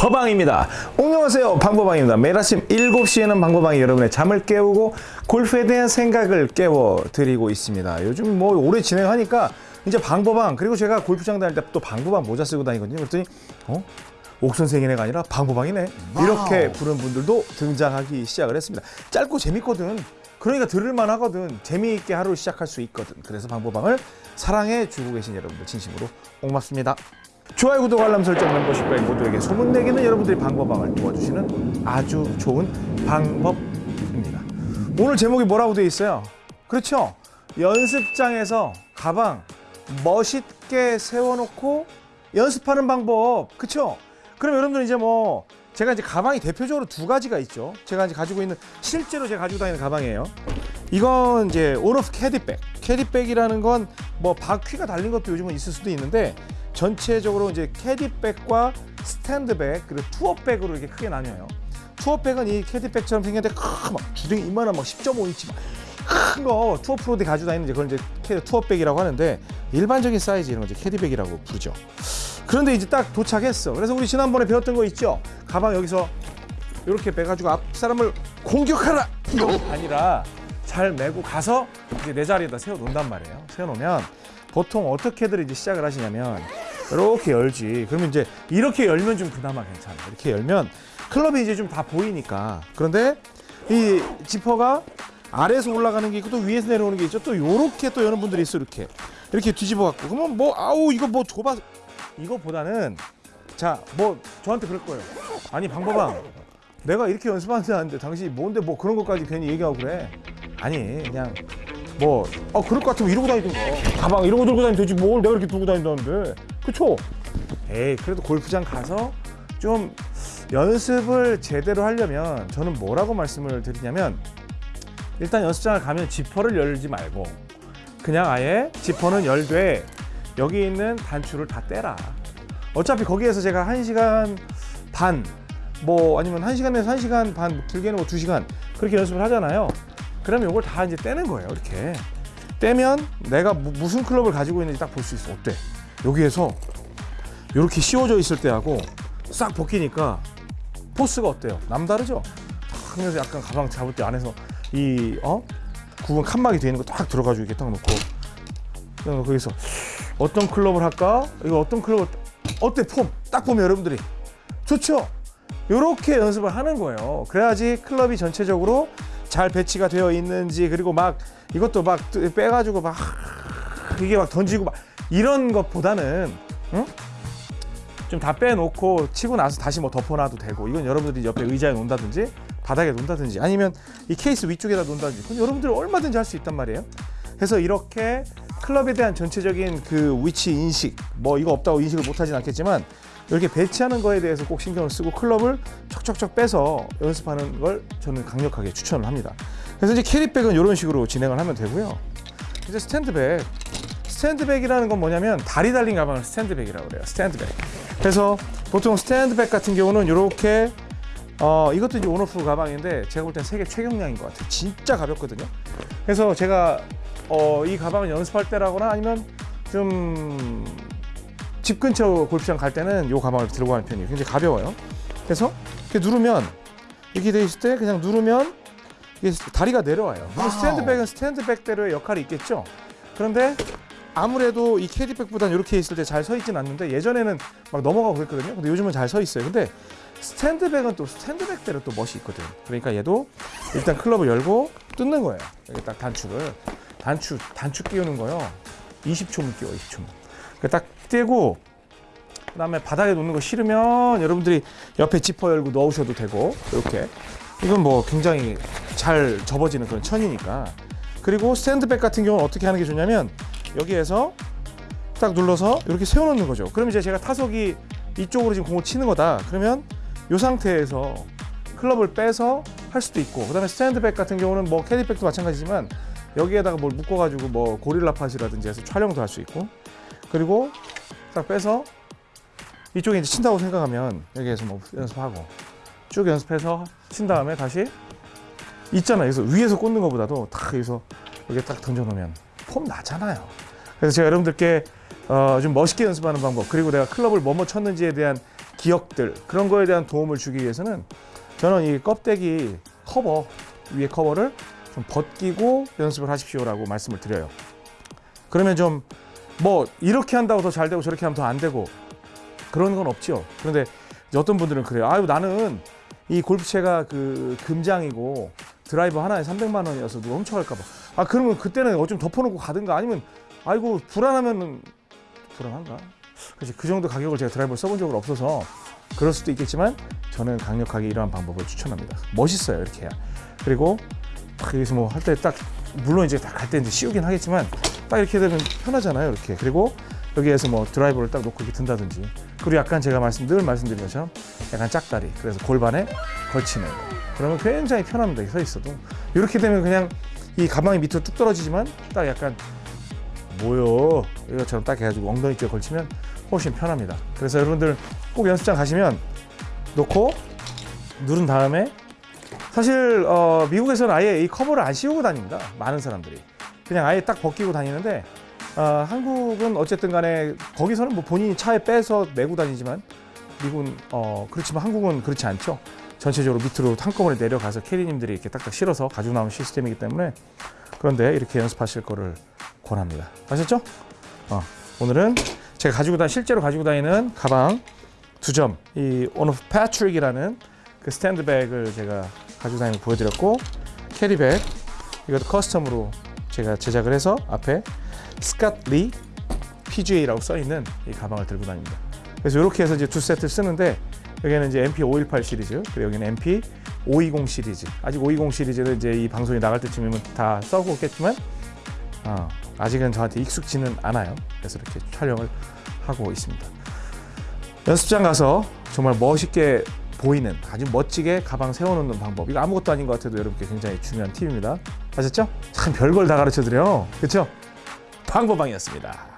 방법방입니다. 안녕하세요. 방법방입니다. 매일 아침 7시에는 방법방이 여러분의 잠을 깨우고 골프에 대한 생각을 깨워드리고 있습니다. 요즘 뭐 오래 진행하니까 이제 방법방 그리고 제가 골프장 다닐 때 또 방법방 모자 쓰고 다니거든요. 그랬더니 어? 옥선생이네가 아니라 방법방이네 이렇게 부른 분들도 등장하기 시작을 했습니다. 짧고 재밌거든. 그러니까 들을만 하거든. 재미있게 하루 시작할 수 있거든. 그래서 방법방을 사랑해 주고 계신 여러분들 진심으로 고맙습니다. 좋아요, 구독, 알람 설정, 멤버십까지 모두에게 소문내기는 여러분들이 방법방을 도와주시는 아주 좋은 방법입니다. 오늘 제목이 뭐라고 되어 있어요? 그렇죠? 연습장에서 가방 멋있게 세워놓고 연습하는 방법. 그렇죠? 그럼 여러분들 이제 뭐 제가 이제 가방이 대표적으로 두 가지가 있죠. 제가 이제 가지고 있는 실제로 제가 가지고 다니는 가방이에요. 이건 이제 온오프 캐디백. 캐디백이라는 건 뭐 바퀴가 달린 것도 요즘은 있을 수도 있는데 전체적으로 이제 캐디백과 스탠드백 그리고 투어백으로 이렇게 크게 나뉘어요. 투어백은 이 캐디백처럼 생겼는데 큰 막 주둥이 이만한 막 10.5인치 큰 거 투어 프로들이 가지고 다니는 이제 그걸 이제 캐- 투어백이라고 하는데 일반적인 사이즈 이런 거 이제 캐디백이라고 부르죠. 그런데 이제 딱 도착했어. 그래서 우리 지난번에 배웠던 거 있죠? 가방 여기서 이렇게 빼가지고 앞 사람을 공격하라! 이거 아니라 잘 메고 가서 이제 내 자리에다 세워 놓는단 말이에요. 세워 놓으면 보통 어떻게들 이제 시작을 하시냐면 이렇게 열지. 그러면 이제 이렇게 열면 좀 그나마 괜찮아. 이렇게 열면 클럽이 이제 좀 다 보이니까. 그런데 이 지퍼가 아래에서 올라가는 게 있고 또 위에서 내려오는 게 있죠. 또 요렇게 또 여는 분들이 있어 이렇게. 이렇게 뒤집어 갖고 그러면 뭐 아우 이거 뭐 좁아 이거보다는 자 뭐 저한테 그럴 거예요. 아니 방법아 내가 이렇게 연습하는데 당신이 뭔데 뭐 그런 것까지 괜히 얘기하고 그래. 아니 그냥 뭐 어 그럴 것 같으면 이러고 다니든가 가방 거 들고 다니면 되지 뭘 내가 이렇게 들고 다닌다는데 그쵸? 에이 그래도 골프장 가서 좀 연습을 제대로 하려면 저는 뭐라고 말씀을 드리냐면 일단 연습장을 가면 지퍼를 열지 말고 그냥 아예 지퍼는 열되 여기 있는 단추를 다 떼라. 어차피 거기에서 제가 1시간 반, 뭐 아니면 1시간에서 1시간 반, 길게는 뭐 2시간 그렇게 연습을 하잖아요. 그러면 이걸 다 이제 떼는 거예요. 이렇게. 떼면 내가 무, 무슨 클럽을 가지고 있는지 딱 볼 수 있어. 어때? 여기에서 이렇게 씌워져 있을 때하고 싹 벗기니까 포스가 어때요? 남다르죠? 탁 하면서 약간 가방 잡을 때 안에서 이 어? 구분 칸막이 되어 있는 거 딱 들어가지고 이렇게 딱 놓고 거기서 어떤 클럽을 할까? 이거 어떤 클럽을 어때 폼? 딱 보면 여러분들이 좋죠? 이렇게 연습을 하는 거예요. 그래야지 클럽이 전체적으로 잘 배치가 되어 있는지 그리고 막 이것도 막 빼가지고 막 이게 막 던지고 막 이런 것보다는 응? 좀다 빼놓고 치고 나서 다시 뭐 덮어놔도 되고 이건 여러분들이 옆에 의자에 놓는다든지 바닥에 놓는다든지 아니면 이 케이스 위쪽에다 놓는다든지 그건 여러분들 얼마든지 할 수 있단 말이에요. 그래서 이렇게 클럽에 대한 전체적인 그 위치 인식 뭐 이거 없다고 인식을 못하진 않겠지만 이렇게 배치하는 거에 대해서 꼭 신경을 쓰고 클럽을 척척척 빼서 연습하는 걸 저는 강력하게 추천을 합니다. 그래서 이제 캐리백은 이런 식으로 진행을 하면 되고요. 이제 스탠드백 스탠드백이라는 건 뭐냐면 다리 달린 가방을 스탠드백이라고 그래요. 스탠드백. 그래서 보통 스탠드백 같은 경우는 이렇게 어 이것도 이제 온오프 가방인데 제가 볼 땐 세계 최경량인 것 같아요. 진짜 가볍거든요. 그래서 제가 어, 이 가방을 연습할 때라거나 아니면 좀 집 근처 골프장 갈 때는 이 가방을 들고 가는 편이에요. 굉장히 가벼워요. 그래서 이렇게 누르면 이렇게 돼 있을 때 그냥 누르면 이게 다리가 내려와요. 스탠드백은 스탠드백대로의 역할이 있겠죠. 그런데 아무래도 이 캐디백보다는 이렇게 있을 때 잘 서 있진 않는데 예전에는 막 넘어가고 그랬거든요. 근데 요즘은 잘 서 있어요. 근데 스탠드백은 또 스탠드백대로 또 멋이 있거든. 그러니까 얘도 일단 클럽을 열고 뜯는 거예요. 여기 딱 단추를 단추 단추 끼우는 거요. 20초면 끼워 20초면. 딱 떼고 그 다음에 바닥에 놓는 거 싫으면 여러분들이 옆에 지퍼 열고 넣으셔도 되고 이렇게 이건 뭐 굉장히 잘 접어지는 그런 천이니까 그리고 스탠드백 같은 경우는 어떻게 하는 게 좋냐면 여기에서 딱 눌러서 이렇게 세워놓는 거죠. 그럼 이제 제가 타석이 이쪽으로 지금 공을 치는 거다. 그러면 이 상태에서 클럽을 빼서 할 수도 있고 그 다음에 스탠드백 같은 경우는 뭐 캐디백도 마찬가지지만 여기에다가 뭘 묶어가지고 뭐 고릴라 팟이라든지 해서 촬영도 할 수 있고 그리고 딱 빼서 이쪽에 이제 친다고 생각하면 여기에서 뭐 연습하고 쭉 연습해서 친 다음에 다시 있잖아요. 그래서 위에서 꽂는 것보다도 딱 여기서 여기 딱 던져놓으면 폼 나잖아요. 그래서 제가 여러분들께 어, 좀 멋있게 연습하는 방법 그리고 내가 클럽을 뭐뭐 쳤는지에 대한 기억들 그런 거에 대한 도움을 주기 위해서는 저는 이 껍데기 커버 위에 커버를 좀 벗기고 연습을 하십시오라고 말씀을 드려요. 그러면 좀 뭐 이렇게 한다고 더 잘 되고 저렇게 하면 더 안 되고 그런 건 없죠. 그런데 어떤 분들은 그래요. 아유 나는 이 골프채가 그 금장이고 드라이버 하나에 300만 원이어서 누가 훔쳐갈까 봐. 아 그러면 그때는 어좀 덮어놓고 가든가 아니면 아이고 불안하면은 불안한가? 그렇지 그 정도 가격을 제가 드라이버를 써본 적은 없어서 그럴 수도 있겠지만 저는 강력하게 이러한 방법을 추천합니다. 멋있어요 이렇게 해야. 그리고 딱 여기서 뭐 할 때 딱 물론 이제 딱갈때 이제 씌우긴 하겠지만 딱 이렇게 되면 편하잖아요 이렇게. 그리고 여기에서 뭐 드라이버를 딱 놓고 이렇게 든다든지 그리고 약간 제가 말씀 늘 말씀드린 것처럼 약간 짝다리 그래서 골반에 걸치는 거. 그러면 굉장히 편합니다 서 있어도 이렇게 되면 그냥 이 가방이 밑으로 뚝 떨어지지만 딱 약간 뭐요 이것처럼 딱 해가지고 엉덩이 쪽에 걸치면 훨씬 편합니다. 그래서 여러분들 꼭 연습장 가시면 놓고 누른 다음에 사실 어, 미국에서는 아예 이 커버를 안 씌우고 다닙니다 많은 사람들이. 그냥 아예 딱 벗기고 다니는데 어, 한국은 어쨌든 간에 거기서는 뭐 본인이 차에 빼서 메고 다니지만 미국은 어, 그렇지만 한국은 그렇지 않죠 전체적으로 밑으로 한꺼번에 내려가서 캐리님들이 이렇게 딱딱 실어서 가지고 나오는 시스템이기 때문에 그런데 이렇게 연습하실 거를 권합니다. 아셨죠? 어, 오늘은 제가 가지고 다 실제로 가지고 다니는 가방 두 점, 이 오너 패트릭이라는 그 스탠드백을 제가 가지고 다니는 거 보여드렸고 캐리백 이것도 custom으로 제가 제작을 해서 앞에 스캇리 PGA라고 써 있는 이 가방을 들고 다닙니다. 그래서 이렇게 해서 이제 두 세트를 쓰는데 여기는 이제 MP 518 시리즈, 그리고 여기는 MP 520 시리즈. 아직 520 시리즈는 이제 이 방송이 나갈 때쯤이면 다 써고 있겠지만 어, 아직은 저한테 익숙지는 않아요. 그래서 이렇게 촬영을 하고 있습니다. 연습장 가서 정말 멋있게 보이는 아주 멋지게 가방 세워놓는 방법. 이거 아무것도 아닌 것 같아도 여러분께 굉장히 중요한 팁입니다. 아셨죠? 참 별걸 다 가르쳐 드려. 그렇죠? 방법방이었습니다.